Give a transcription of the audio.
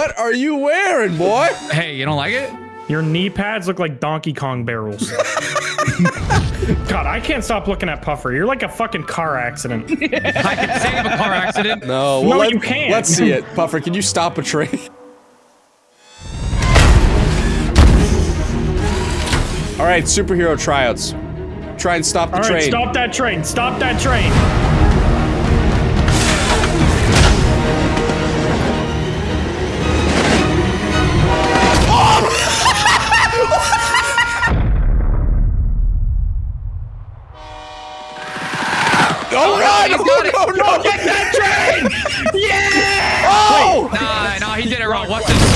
What are you wearing, boy? Hey, you don't like it? Your knee pads look like Donkey Kong barrels. God, I can't stop looking at Puffer. You're like a fucking car accident. I can save a car accident. No, well, No, let, you can't. Let's see it. Puffer, can you stop a train? All right, superhero tryouts. Try and stop the All right, train. stop that train. Stop that train. Don't oh, run! No, oh, no, no, no! Get that train! yeah! Oh! Wait, nah, nah, he did it wrong. What's this?